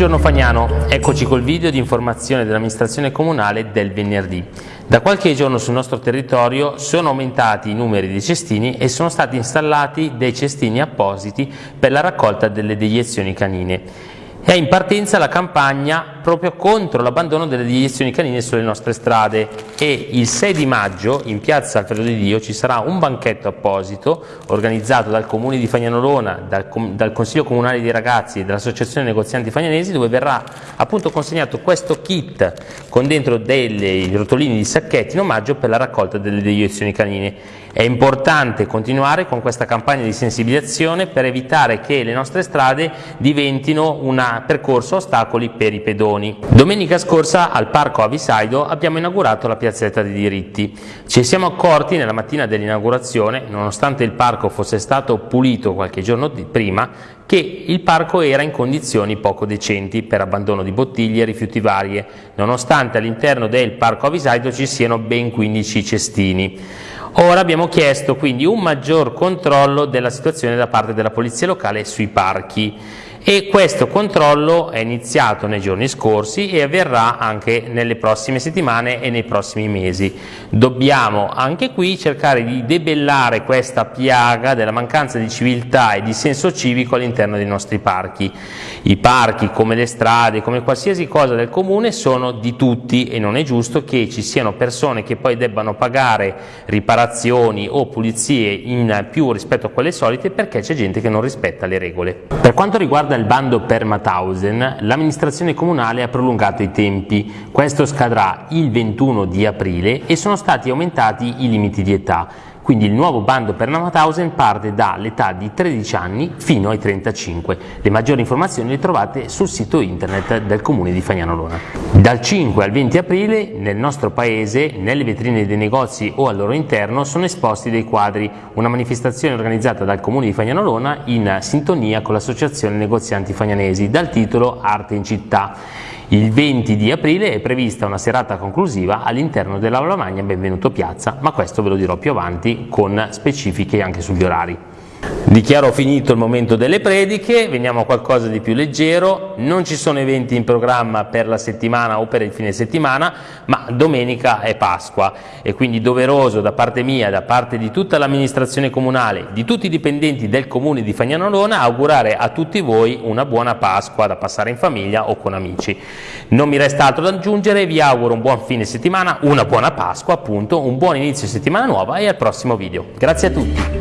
Buongiorno Fagnano, eccoci col video di informazione dell'amministrazione comunale del venerdì. Da qualche giorno sul nostro territorio sono aumentati i numeri dei cestini e sono stati installati dei cestini appositi per la raccolta delle deiezioni canine. È in partenza la campagna proprio contro l'abbandono delle deiezioni canine sulle nostre strade e il 6 di maggio in piazza Alfredo di Dio ci sarà un banchetto apposito organizzato dal Comune di Fagnanolona, dal, dal Consiglio Comunale dei Ragazzi e dall'Associazione Negozianti Fagnanesi dove verrà appunto consegnato questo kit con dentro dei rotolini di sacchetti in omaggio per la raccolta delle deiezioni canine. È importante continuare con questa campagna di sensibilizzazione per evitare che le nostre strade diventino un percorso ostacoli per i pedoni. Domenica scorsa al Parco Avisaido abbiamo inaugurato la piazzetta dei diritti. Ci siamo accorti nella mattina dell'inaugurazione, nonostante il parco fosse stato pulito qualche giorno prima, che il parco era in condizioni poco decenti per abbandono di bottiglie e rifiuti varie, nonostante all'interno del Parco Avisaido ci siano ben 15 cestini. Ora abbiamo chiesto quindi un maggior controllo della situazione da parte della Polizia Locale sui parchi e questo controllo è iniziato nei giorni scorsi e avverrà anche nelle prossime settimane e nei prossimi mesi. Dobbiamo anche qui cercare di debellare questa piaga della mancanza di civiltà e di senso civico all'interno dei nostri parchi. I parchi, come le strade, come qualsiasi cosa del comune, sono di tutti e non è giusto che ci siano persone che poi debbano pagare riparazioni o pulizie in più rispetto a quelle solite perché c'è gente che non rispetta le regole. Per quanto riguarda riguarda il bando per Mauthausen, l'amministrazione comunale ha prolungato i tempi. Questo scadrà il 21 di aprile e sono stati aumentati i limiti di età. Quindi il nuovo bando per Mauthausen parte dall'età di 13 anni fino ai 35. Le maggiori informazioni le trovate sul sito internet del comune di Fagnanolona. Dal 5 al 20 aprile nel nostro paese, nelle vetrine dei negozi o al loro interno, sono esposti dei quadri, una manifestazione organizzata dal comune di Fagnanolona in sintonia con l'associazione negozianti fagnanesi dal titolo Arte in città. Il 20 di aprile è prevista una serata conclusiva all'interno dell'Aula Magna Benvenuto Piazza, ma questo ve lo dirò più avanti con specifiche anche sugli orari. Dichiaro finito il momento delle prediche, veniamo a qualcosa di più leggero, non ci sono eventi in programma per la settimana o per il fine settimana, ma domenica è Pasqua e quindi doveroso da parte mia, da parte di tutta l'amministrazione comunale, di tutti i dipendenti del comune di Fagnanolona, augurare a tutti voi una buona Pasqua da passare in famiglia o con amici. Non mi resta altro da aggiungere, vi auguro un buon fine settimana, una buona Pasqua appunto, un buon inizio settimana nuova e al prossimo video. Grazie a tutti!